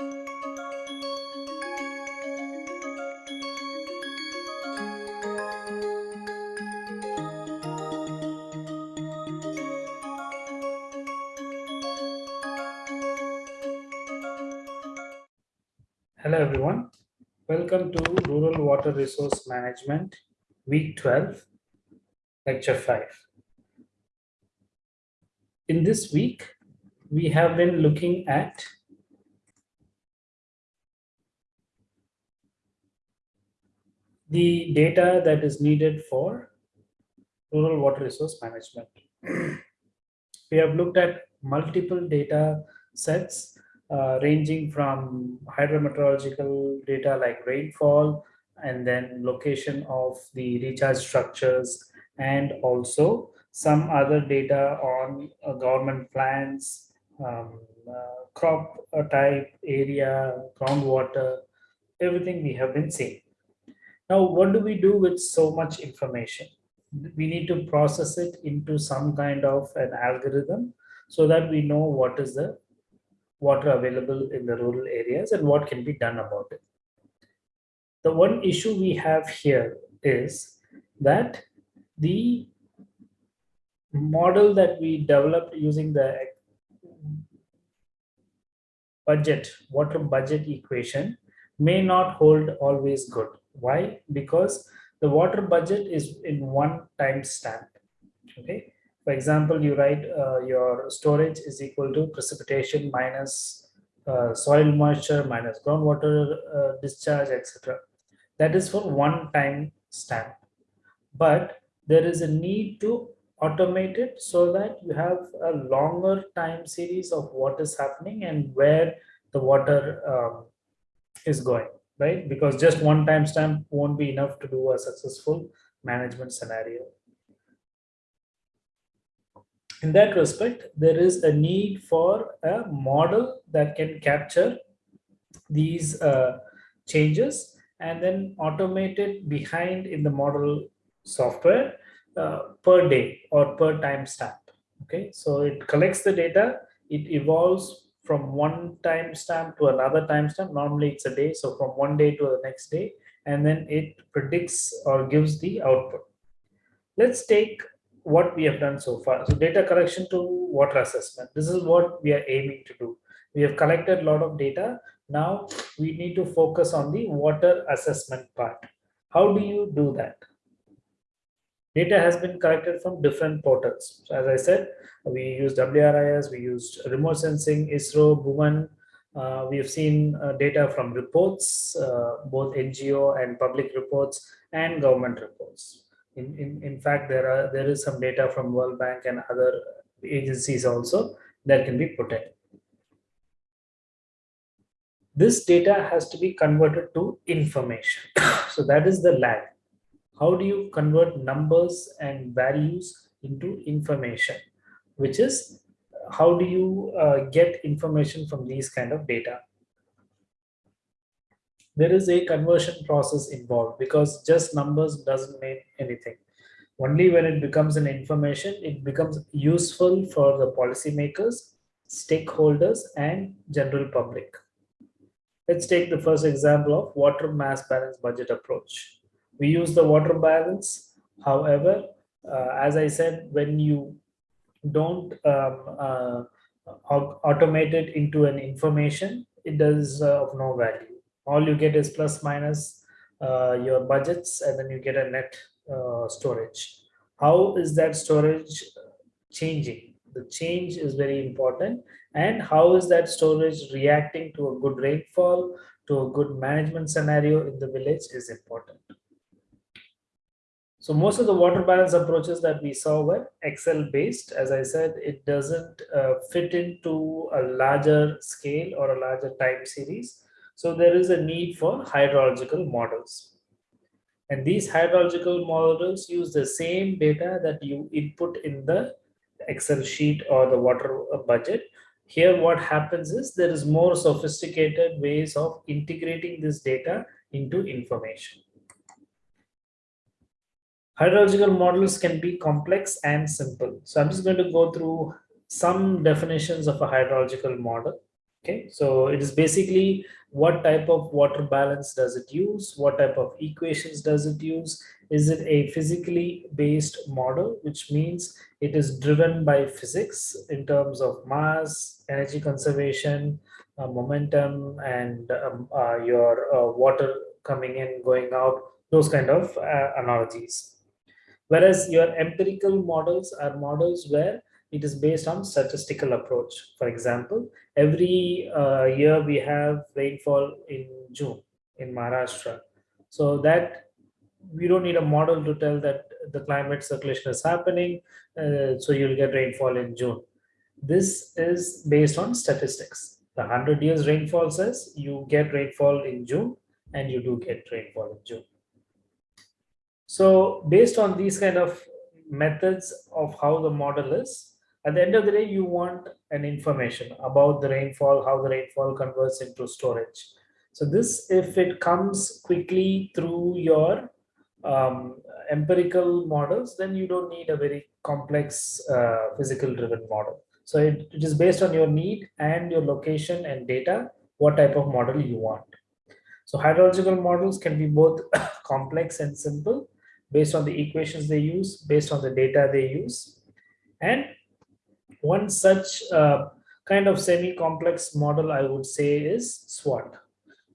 Hello everyone. Welcome to Rural Water Resource Management, Week 12, Lecture 5. In this week, we have been looking at the data that is needed for rural water resource management. we have looked at multiple data sets uh, ranging from hydrometeorological data like rainfall and then location of the recharge structures and also some other data on uh, government plans, um, uh, crop type, area, groundwater, everything we have been seeing. Now, what do we do with so much information? We need to process it into some kind of an algorithm so that we know what is the water available in the rural areas and what can be done about it. The one issue we have here is that the model that we developed using the budget, water budget equation may not hold always good. Why? Because the water budget is in one time stamp. Okay. For example, you write uh, your storage is equal to precipitation minus uh, soil moisture minus groundwater uh, discharge, etc. That is for one time stamp. But there is a need to automate it so that you have a longer time series of what is happening and where the water um, is going, right? Because just one timestamp won't be enough to do a successful management scenario in that respect, there is a need for a model that can capture these uh, changes and then automate it behind in the model software uh, per day or per timestamp. Okay, so it collects the data, it evolves from one timestamp to another timestamp. Normally it's a day, so from one day to the next day, and then it predicts or gives the output. Let's take what we have done so far. So data collection to water assessment. This is what we are aiming to do. We have collected a lot of data. Now we need to focus on the water assessment part. How do you do that? Data has been collected from different portals. So as I said, we used WRIS, we used remote sensing, ISRO, Bhuvan. Uh, we have seen uh, data from reports, uh, both NGO and public reports and government reports. In, in, in fact, there are there is some data from World Bank and other agencies also that can be put in. This data has to be converted to information. so that is the lag. How do you convert numbers and values into information? Which is how do you uh, get information from these kind of data? there is a conversion process involved because just numbers doesn't mean anything. Only when it becomes an information, it becomes useful for the policymakers, stakeholders, and general public. Let's take the first example of water mass balance budget approach. We use the water balance. However, uh, as I said, when you don't um, uh, automate it into an information, it does uh, of no value. All you get is plus minus uh, your budgets and then you get a net storage. How is that storage changing? The change is very important. And how is that storage reacting to a good rainfall to a good management scenario in the village is important so most of the water balance approaches that we saw were Excel based. As I said, it doesn't uh, fit into a larger scale or a larger time series. So there is a need for hydrological models. And these hydrological models use the same data that you input in the Excel sheet or the water budget. Here what happens is there is more sophisticated ways of integrating this data into information. Hydrological models can be complex and simple. So I'm just going to go through some definitions of a hydrological model. Okay, so it is basically what type of water balance does it use? What type of equations does it use? Is it a physically based model, which means it is driven by physics in terms of mass, energy conservation, uh, momentum, and um, uh, your uh, water coming in, going out, those kind of uh, analogies. Whereas your empirical models are models where it is based on statistical approach. For example, every uh, year we have rainfall in June in Maharashtra. So that we don't need a model to tell that the climate circulation is happening, uh, so you'll get rainfall in June. This is based on statistics. The 100 years rainfall says you get rainfall in June and you do get rainfall in June. So based on these kind of methods of how the model is, at the end of the day, you want an information about the rainfall, how the rainfall converts into storage. So this, if it comes quickly through your um, empirical models, then you don't need a very complex uh, physical driven model. So it, it is based on your need and your location and data, what type of model you want. So hydrological models can be both complex and simple based on the equations they use, based on the data they use. And one such uh, kind of semi-complex model I would say is SWAT,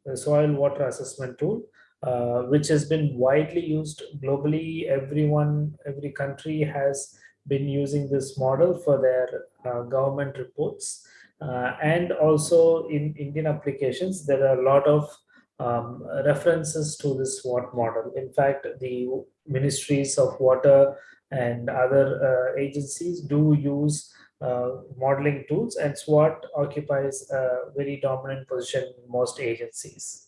the Soil Water Assessment Tool, uh, which has been widely used globally. Everyone, every country has been using this model for their uh, government reports. Uh, and also in Indian applications, there are a lot of um, references to this SWAT model. In fact, the ministries of water and other uh, agencies do use uh, modeling tools and SWAT occupies a very dominant position in most agencies.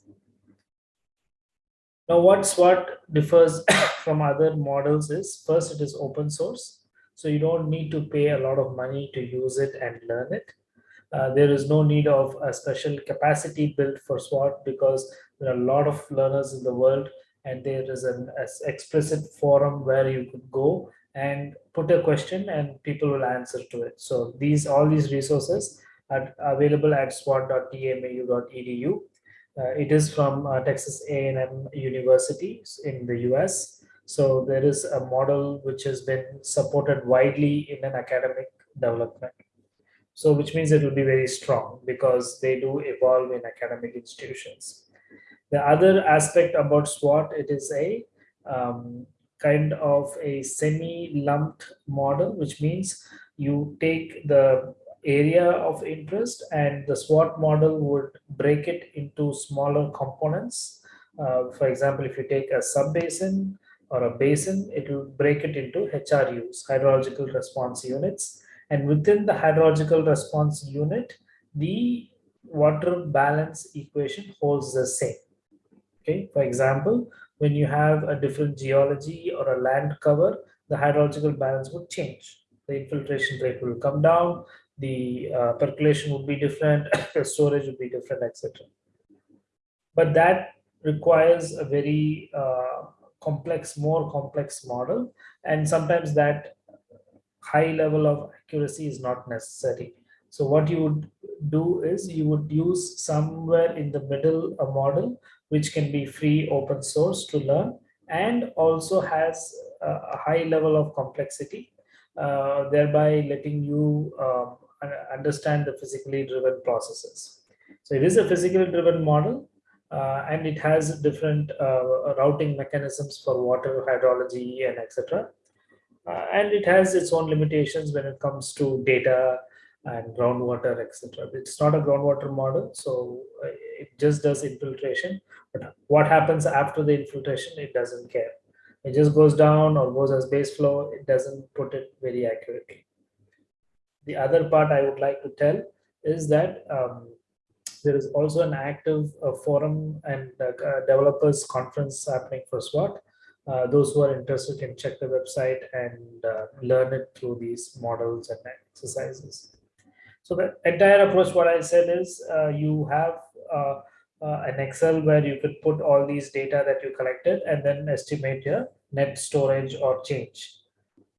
Now what SWAT differs from other models is first it is open source. So you don't need to pay a lot of money to use it and learn it. Uh, there is no need of a special capacity built for SWAT because there are a lot of learners in the world and there is an explicit forum where you could go and put a question and people will answer to it. So these all these resources are available at swat.tamu.edu. Uh, it is from uh, Texas A&M University in the US. So there is a model which has been supported widely in an academic development. So which means it will be very strong because they do evolve in academic institutions. The other aspect about SWAT, it is a um, kind of a semi-lumped model, which means you take the area of interest and the SWAT model would break it into smaller components. Uh, for example, if you take a sub-basin or a basin, it will break it into HRUs, hydrological response units. And within the hydrological response unit, the water balance equation holds the same. Okay, for example, when you have a different geology or a land cover, the hydrological balance would change. The infiltration rate will come down, the uh, percolation would be different, the storage would be different, etc. But that requires a very uh, complex, more complex model, and sometimes that high level of accuracy is not necessary. So what you would do is you would use somewhere in the middle a model which can be free open source to learn and also has a high level of complexity, uh, thereby letting you uh, understand the physically driven processes. So it is a physically driven model uh, and it has different uh, routing mechanisms for water hydrology and etc. Uh, and it has its own limitations when it comes to data and groundwater, etc. It's not a groundwater model, so uh, it just does infiltration. But what happens after the infiltration, it doesn't care. It just goes down or goes as base flow. It doesn't put it very accurately. The other part I would like to tell is that um, there is also an active uh, forum and uh, developers conference happening for SWAT. Uh, those who are interested can check the website and uh, learn it through these models and exercises. So the entire approach, what I said is uh, you have uh, uh, an Excel where you could put all these data that you collected and then estimate your net storage or change.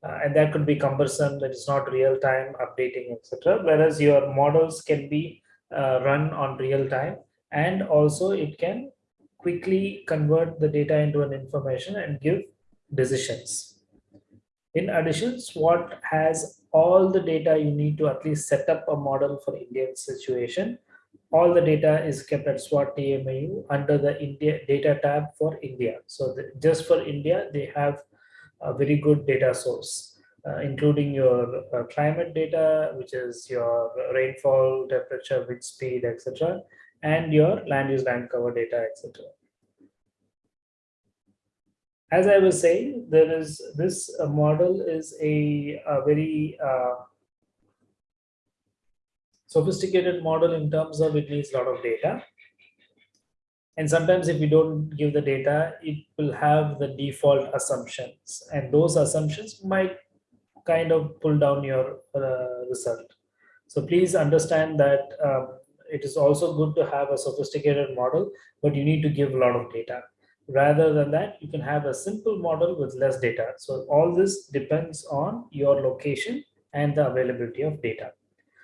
Uh, and that could be cumbersome, that is not real time updating, etc. Whereas your models can be uh, run on real time and also it can quickly convert the data into an information and give decisions. In addition, SWAT has all the data you need to at least set up a model for Indian situation. All the data is kept at SWAT TAMU under the India data tab for India. So the, just for India, they have a very good data source, uh, including your uh, climate data, which is your rainfall, temperature, wind speed, etc and your land use land cover data, etc. As I was saying, there is this uh, model is a, a very uh, sophisticated model in terms of it needs a lot of data. And sometimes if you don't give the data, it will have the default assumptions. And those assumptions might kind of pull down your uh, result. So please understand that um, it is also good to have a sophisticated model, but you need to give a lot of data. Rather than that, you can have a simple model with less data. So all this depends on your location and the availability of data.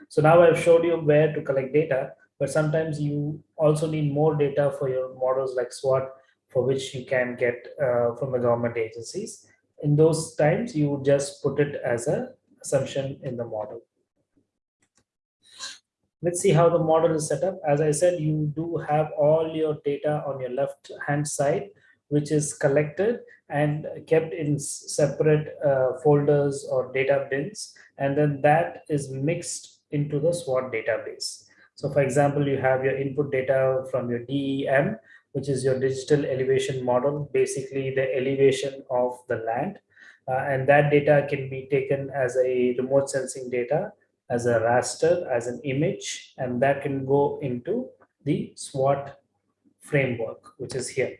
So now I've showed you where to collect data, but sometimes you also need more data for your models like SWAT, for which you can get uh, from the government agencies. In those times, you just put it as an assumption in the model. Let's see how the model is set up. As I said, you do have all your data on your left hand side, which is collected and kept in separate uh, folders or data bins. And then that is mixed into the SWAT database. So for example, you have your input data from your DEM, which is your digital elevation model, basically the elevation of the land. Uh, and that data can be taken as a remote sensing data as a raster, as an image, and that can go into the SWAT framework, which is here.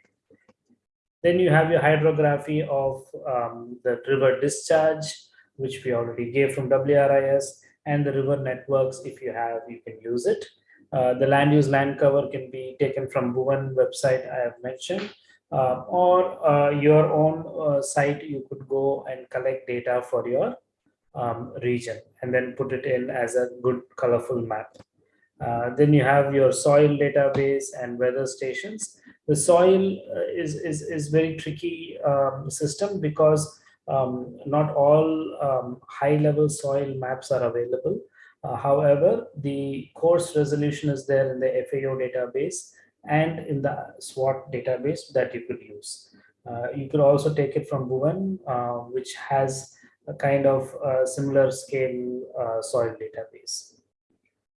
Then you have your hydrography of um, the river discharge, which we already gave from WRIS, and the river networks, if you have, you can use it. Uh, the land use land cover can be taken from Bhuvan website I have mentioned, uh, or uh, your own uh, site, you could go and collect data for your um, region and then put it in as a good colorful map. Uh, then you have your soil database and weather stations. The soil uh, is, is, is very tricky um, system because um, not all um, high level soil maps are available. Uh, however, the coarse resolution is there in the FAO database and in the SWAT database that you could use. Uh, you could also take it from Bhuvan, uh, which has a kind of uh, similar scale uh, soil database.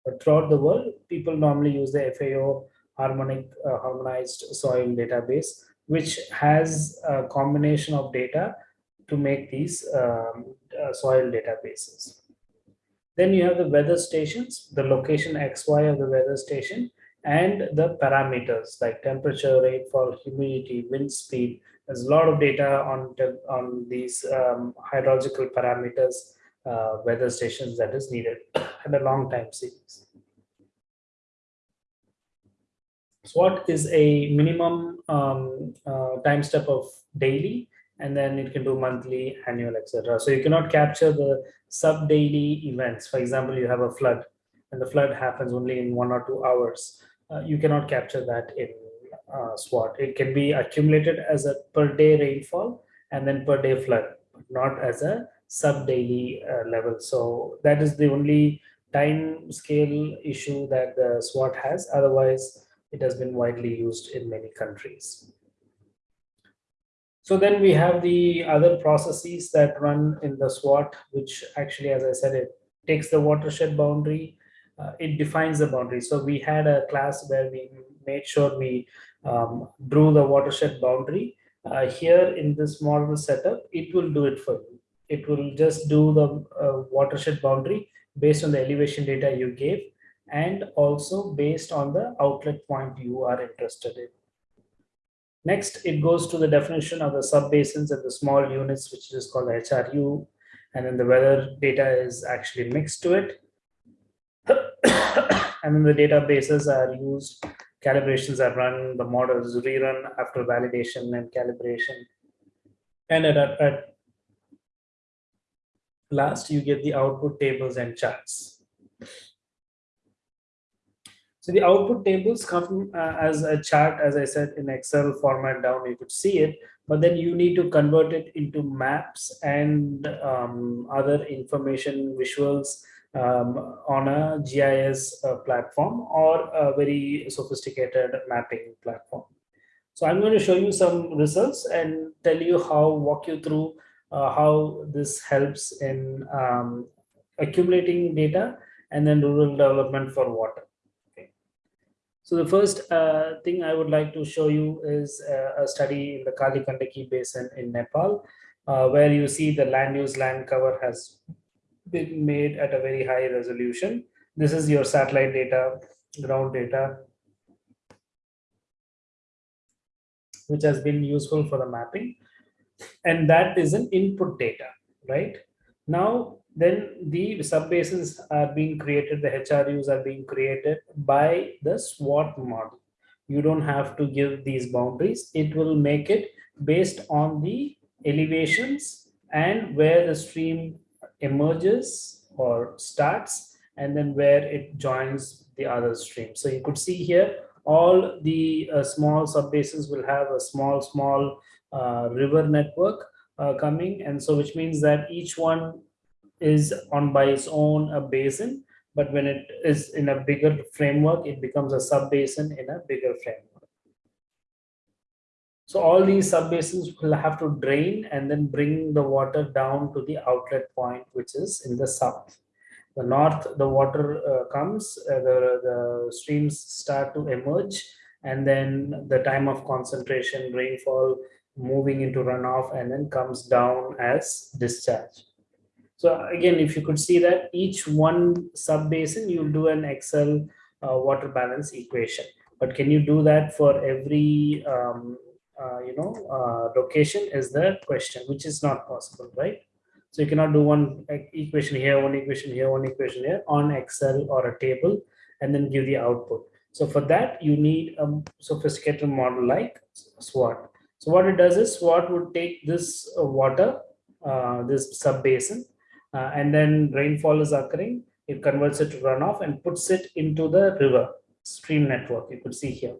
But throughout the world, people normally use the FAO harmonic uh, harmonized soil database, which has a combination of data to make these um, uh, soil databases. Then you have the weather stations, the location XY of the weather station, and the parameters like temperature, rainfall, humidity, wind speed, there's a lot of data on, on these um, hydrological parameters, uh, weather stations that is needed and a long time series. So what is a minimum um, uh, time step of daily, and then it can do monthly, annual, etc. So you cannot capture the sub daily events. For example, you have a flood, and the flood happens only in one or two hours. Uh, you cannot capture that in uh, SWAT. It can be accumulated as a per day rainfall and then per day flood, not as a sub daily uh, level. So that is the only time scale issue that the SWAT has. Otherwise, it has been widely used in many countries. So then we have the other processes that run in the SWAT, which actually, as I said, it takes the watershed boundary, uh, it defines the boundary. So we had a class where we made sure we um, drew the watershed boundary. Uh, here in this model setup, it will do it for you. It will just do the uh, watershed boundary based on the elevation data you gave and also based on the outlet point you are interested in. Next, it goes to the definition of the subbasins and the small units, which is called HRU. And then the weather data is actually mixed to it. and then the databases are used calibrations are run, the models rerun after validation and calibration. And at, at last, you get the output tables and charts. So the output tables come uh, as a chart, as I said, in Excel format down, you could see it, but then you need to convert it into maps and um, other information visuals um, on a GIS uh, platform or a very sophisticated mapping platform. So I'm going to show you some results and tell you how, walk you through uh, how this helps in um, accumulating data and then rural development for water. So the first uh, thing I would like to show you is uh, a study in the Kali Gandaki Basin in Nepal, uh, where you see the land use land cover has been made at a very high resolution. This is your satellite data, ground data, which has been useful for the mapping. And that is an input data, right? Now, then the subbasins are being created, the HRUs are being created by the SWAT model. You don't have to give these boundaries. It will make it based on the elevations and where the stream emerges or starts and then where it joins the other stream. So you could see here, all the uh, small subbasins will have a small, small uh, river network uh, coming. And so which means that each one is on by its own a basin, but when it is in a bigger framework, it becomes a sub-basin in a bigger framework. So all these sub-basins will have to drain and then bring the water down to the outlet point, which is in the south. The north, the water uh, comes, uh, the, the streams start to emerge, and then the time of concentration, rainfall, moving into runoff, and then comes down as discharge. So again, if you could see that each one sub-basin, you'll do an Excel uh, water balance equation. But can you do that for every, um, uh, you know, uh, location is the question, which is not possible, right? So you cannot do one equation here, one equation here, one equation here on Excel or a table, and then give the output. So for that, you need a sophisticated model like SWAT. So what it does is SWAT would take this uh, water, uh, this sub-basin, uh, and then rainfall is occurring, it converts it to runoff and puts it into the river stream network. You could see here.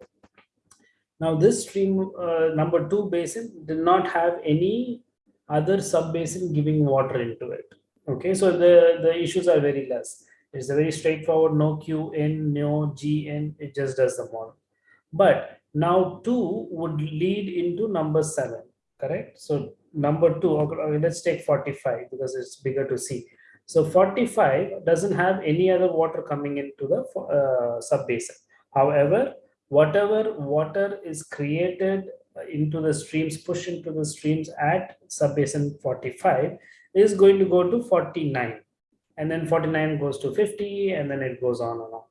Now this stream uh, number two basin did not have any other sub basin giving water into it. Okay, so the, the issues are very less. It's a very straightforward, no Q in, no G in, it just does the model. But now two would lead into number seven, correct? So number two, okay, let's take 45 because it's bigger to see. So 45 doesn't have any other water coming into the uh, sub-basin. However, whatever water is created into the streams, push into the streams at sub-basin 45 is going to go to 49. And then 49 goes to 50 and then it goes on and on.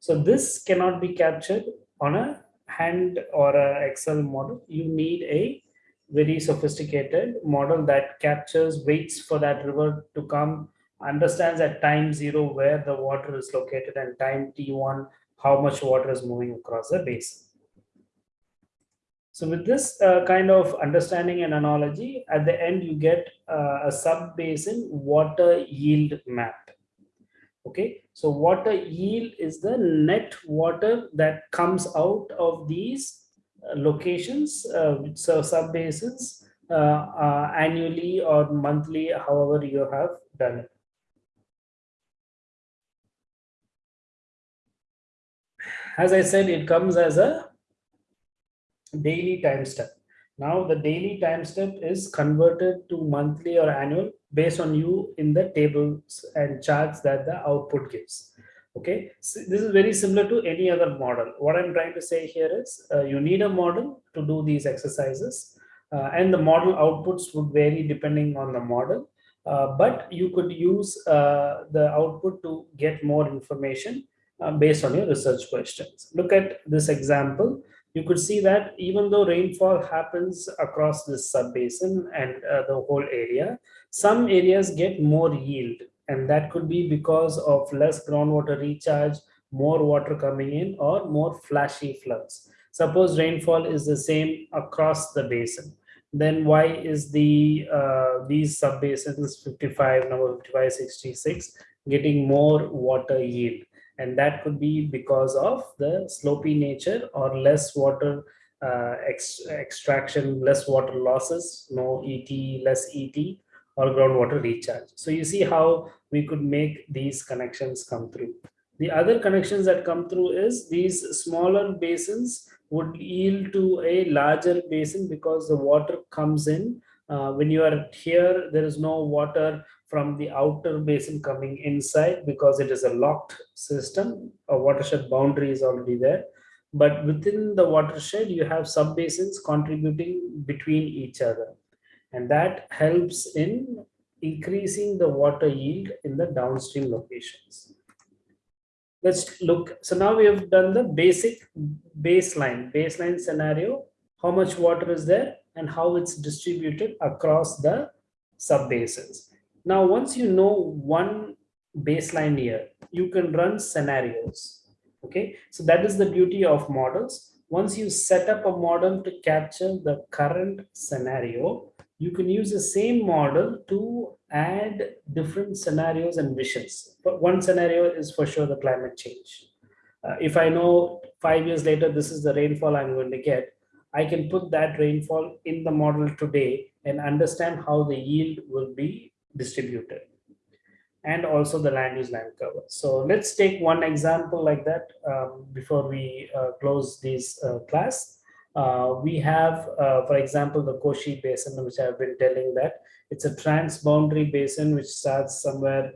So this cannot be captured on a hand or a Excel model. You need a very sophisticated model that captures waits for that river to come understands at time zero where the water is located and time t1 how much water is moving across the basin. So with this uh, kind of understanding and analogy at the end you get uh, a sub basin water yield map. Okay? So water yield is the net water that comes out of these uh, locations, uh, so sub basins uh, annually or monthly, however you have done it. As I said, it comes as a daily time step. Now the daily time step is converted to monthly or annual based on you in the tables and charts that the output gives. Okay? So this is very similar to any other model. What i'm trying to say here is uh, you need a model to do these exercises uh, and the model outputs would vary depending on the model uh, but you could use uh, the output to get more information uh, based on your research questions look at this example you could see that even though rainfall happens across this sub-basin and uh, the whole area some areas get more yield and that could be because of less groundwater recharge, more water coming in or more flashy floods. Suppose rainfall is the same across the basin, then why is the uh, these sub-basins 55, number 55, 66 getting more water yield? And that could be because of the slopy nature or less water uh, ex extraction, less water losses, no ET, less ET, or groundwater recharge. So you see how we could make these connections come through. The other connections that come through is these smaller basins would yield to a larger basin because the water comes in. Uh, when you are here, there is no water from the outer basin coming inside because it is a locked system. A watershed boundary is already there. But within the watershed, you have sub basins contributing between each other. And that helps in increasing the water yield in the downstream locations. Let's look. So now we have done the basic baseline, baseline scenario, how much water is there and how it's distributed across the sub basins. Now, once you know one baseline here, you can run scenarios. Okay, so that is the beauty of models. Once you set up a model to capture the current scenario, you can use the same model to add different scenarios and visions. But one scenario is for sure the climate change. Uh, if I know five years later, this is the rainfall I'm going to get, I can put that rainfall in the model today and understand how the yield will be distributed and also the land use land cover. So let's take one example like that um, before we uh, close this uh, class. Uh, we have, uh, for example, the Koshi Basin, which I've been telling that it's a transboundary basin which starts somewhere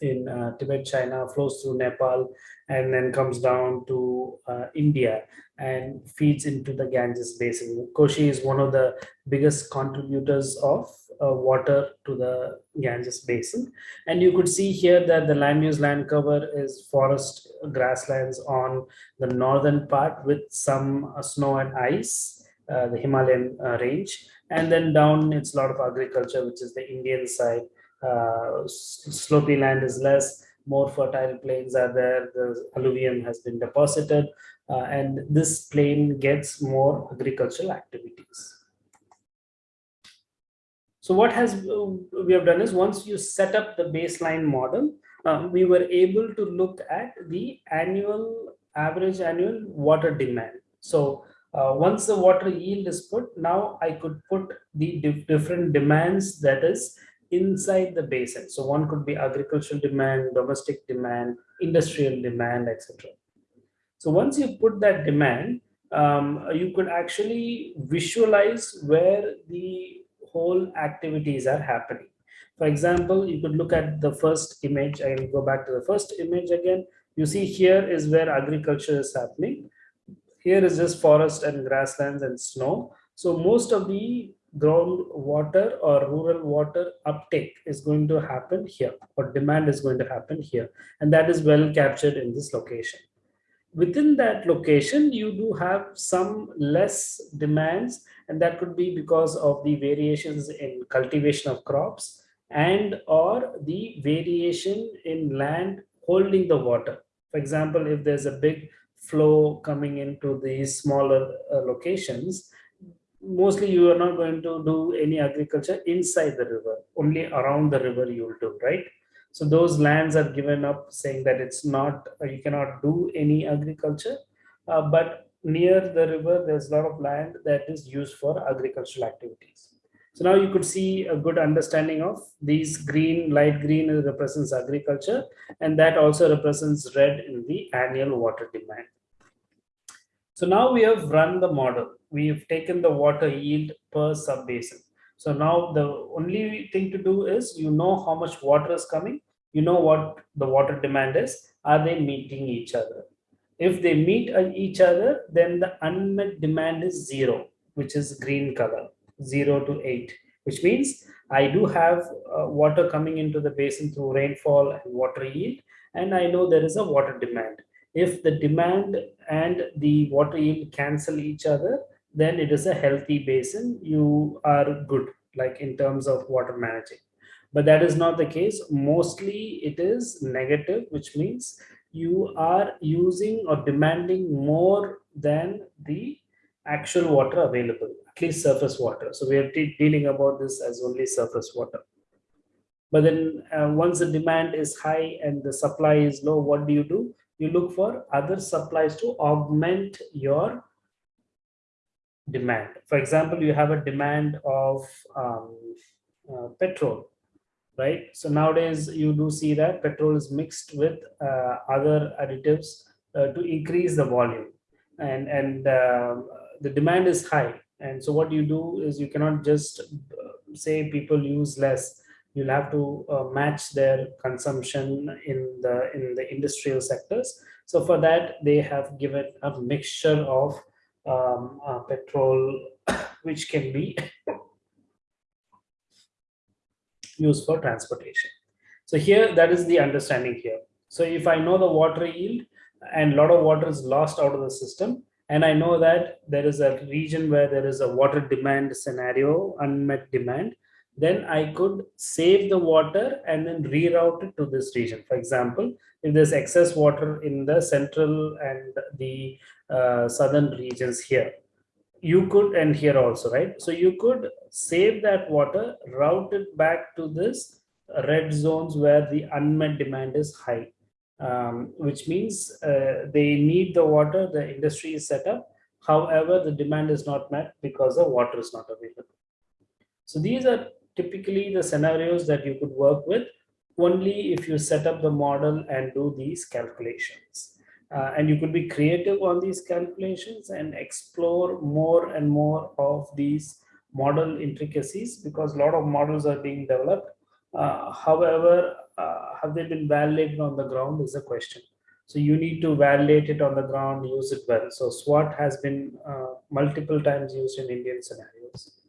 in uh, Tibet, China, flows through Nepal, and then comes down to uh, India and feeds into the Ganges basin. Koshi is one of the biggest contributors of uh, water to the Ganges basin. And you could see here that the land use land cover is forest grasslands on the northern part with some uh, snow and ice, uh, the Himalayan uh, range. And then down it's a lot of agriculture, which is the Indian side. Uh, slopy land is less, more fertile plains are there, the alluvium has been deposited, uh, and this plain gets more agricultural activities. So what has we have done is once you set up the baseline model, um, we were able to look at the annual average annual water demand. So uh, once the water yield is put, now I could put the dif different demands that is inside the basin. So one could be agricultural demand, domestic demand, industrial demand, etc. So once you put that demand, um, you could actually visualize where the whole activities are happening. For example, you could look at the first image. I will go back to the first image again. You see here is where agriculture is happening. Here is just forest and grasslands and snow. So most of the groundwater or rural water uptake is going to happen here or demand is going to happen here. And that is well captured in this location. Within that location, you do have some less demands and that could be because of the variations in cultivation of crops and or the variation in land holding the water. For example, if there's a big flow coming into these smaller uh, locations, mostly you are not going to do any agriculture inside the river. Only around the river you will do right? So those lands are given up saying that it's not uh, you cannot do any agriculture. Uh, but near the river there's a lot of land that is used for agricultural activities. So now you could see a good understanding of these green light green represents agriculture and that also represents red in the annual water demand. So now we have run the model. We've taken the water yield per sub-basin. So now the only thing to do is you know how much water is coming. You know what the water demand is. Are they meeting each other? If they meet each other, then the unmet demand is zero, which is green color, zero to eight, which means I do have uh, water coming into the basin through rainfall and water yield, and I know there is a water demand if the demand and the water yield cancel each other, then it is a healthy basin. You are good, like in terms of water managing. But that is not the case. Mostly it is negative, which means you are using or demanding more than the actual water available, at least surface water. So we are dealing about this as only surface water. but then uh, once the demand is high and the supply is low what do you do you look for other supplies to augment your demand. For example you have a demand of um, uh, petrol right? So nowadays you do see that petrol is mixed with uh, other additives uh, to increase the volume. And and um, the demand is high. And so what you do is you cannot just uh, say people use less. You'll have to uh, match their consumption in the in the industrial sectors. So for that they have given a mixture of um, uh, petrol which can be used for transportation. So here that is the understanding here. So if i know the water yield and a lot of water is lost out of the system and i know that there is a region where there is a water demand scenario unmet demand then i could save the water and then reroute it to this region. For example if there's excess water in the central and the uh, southern regions here you could and here also right so you could save that water route it back to this red zones where the unmet demand is high um, which means uh, they need the water, the industry is set up. However, the demand is not met because the water is not available. So these are typically the scenarios that you could work with only if you set up the model and do these calculations. Uh, and you could be creative on these calculations and explore more and more of these model intricacies because a lot of models are being developed. Uh, however, uh, have they been validated on the ground is a question. So you need to validate it on the ground, use it well. So SWAT has been uh, multiple times used in Indian scenarios.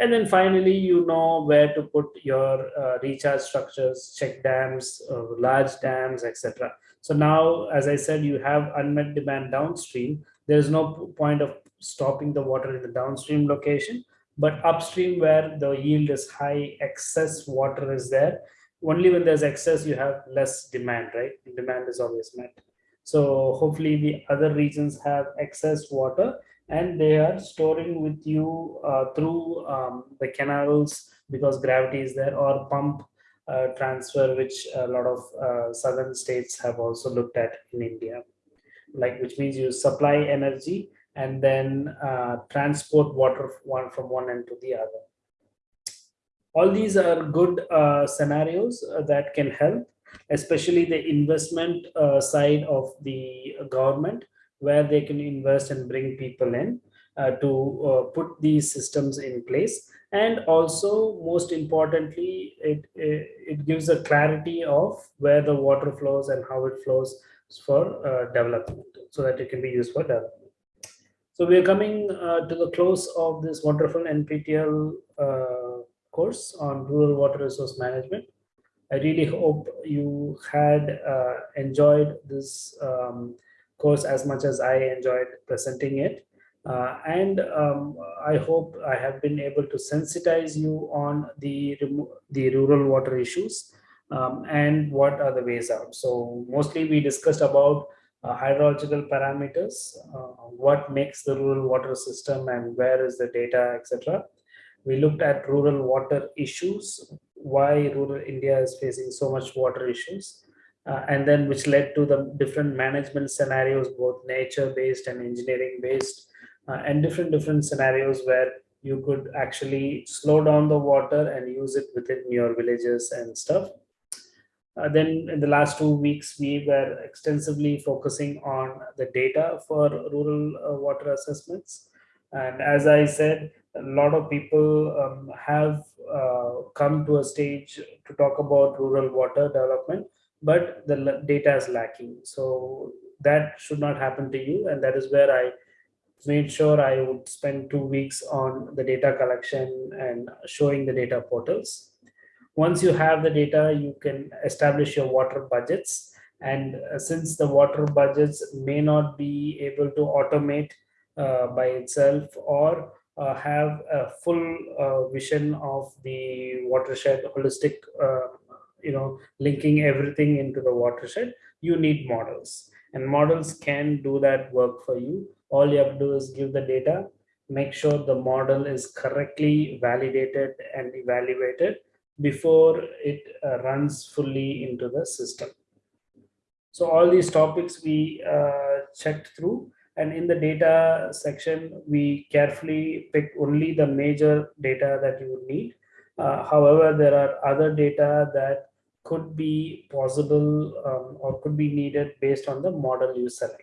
And then finally, you know where to put your uh, recharge structures, check dams, uh, large dams, etc. So now, as I said, you have unmet demand downstream. There's no point of stopping the water in the downstream location, but upstream where the yield is high, excess water is there, only when there's excess you have less demand right? Demand is always met. So hopefully the other regions have excess water and they are storing with you uh, through um, the canals because gravity is there or pump uh, transfer which a lot of uh, southern states have also looked at in india. Like which means you supply energy and then uh, transport water one from one end to the other. All these are good uh, scenarios uh, that can help especially the investment uh, side of the government where they can invest and bring people in to put these systems in place and also most importantly it, it, it gives a clarity of where the water flows and how it flows for uh, development so that it can be used for development so we are coming to the close of this wonderful nptel course on rural water resource management. I really hope you had uh, enjoyed this um, course as much as I enjoyed presenting it. Uh, and um, I hope I have been able to sensitize you on the, the rural water issues um, and what are the ways out. So mostly we discussed about uh, hydrological parameters, uh, what makes the rural water system and where is the data, etc. We looked at rural water issues, why rural India is facing so much water issues, uh, and then which led to the different management scenarios, both nature-based and engineering-based, uh, and different different scenarios where you could actually slow down the water and use it within your villages and stuff. Uh, then in the last two weeks, we were extensively focusing on the data for rural uh, water assessments. And as I said, a lot of people um, have uh, come to a stage to talk about rural water development, but the data is lacking. So that should not happen to you. And that is where I made sure I would spend two weeks on the data collection and showing the data portals. Once you have the data, you can establish your water budgets. And uh, since the water budgets may not be able to automate uh, by itself or uh, have a full uh, vision of the watershed holistic uh, you know linking everything into the watershed you need models and models can do that work for you all you have to do is give the data make sure the model is correctly validated and evaluated before it uh, runs fully into the system. So all these topics we uh, checked through and in the data section, we carefully picked only the major data that you would need. Uh, however, there are other data that could be possible um, or could be needed based on the model you select.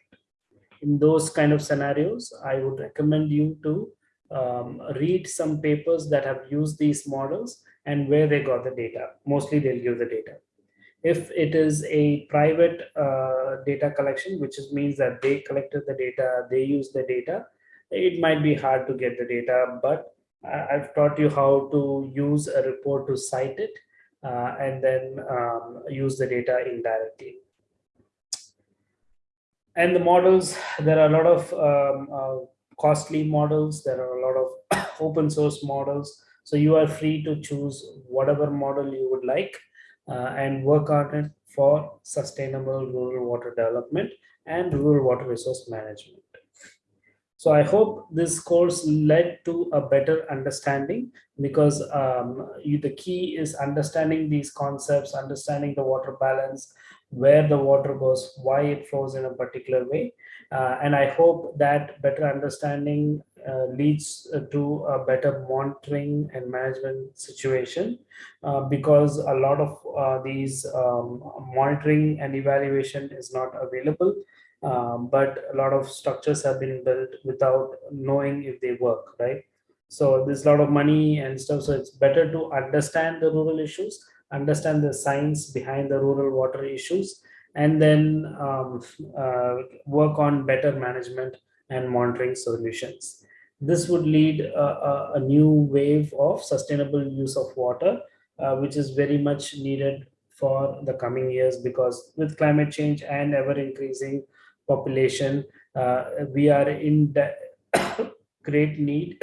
In those kind of scenarios, I would recommend you to um, read some papers that have used these models and where they got the data. Mostly they'll give the data. If it is a private uh, data collection, which is, means that they collected the data, they use the data, it might be hard to get the data, but I've taught you how to use a report to cite it uh, and then um, use the data indirectly. And the models, there are a lot of um, uh, costly models, there are a lot of open source models. So you are free to choose whatever model you would like uh, and work on it for sustainable rural water development and rural water resource management. So I hope this course led to a better understanding because um, you, the key is understanding these concepts, understanding the water balance, where the water goes, why it flows in a particular way. Uh, and I hope that better understanding uh, leads uh, to a better monitoring and management situation uh, because a lot of uh, these um, monitoring and evaluation is not available um, but a lot of structures have been built without knowing if they work, right? So there's a lot of money and stuff. So it's better to understand the rural issues, understand the science behind the rural water issues, and then um, uh, work on better management and monitoring solutions. This would lead a, a, a new wave of sustainable use of water, uh, which is very much needed for the coming years because with climate change and ever increasing population, uh, we are in great need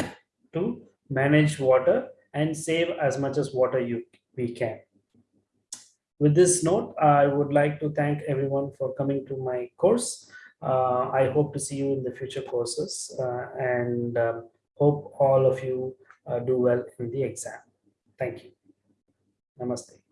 to manage water and save as much as water you we can. With this note, I would like to thank everyone for coming to my course. Uh, I hope to see you in the future courses uh, and um, hope all of you uh, do well in the exam. Thank you. Namaste.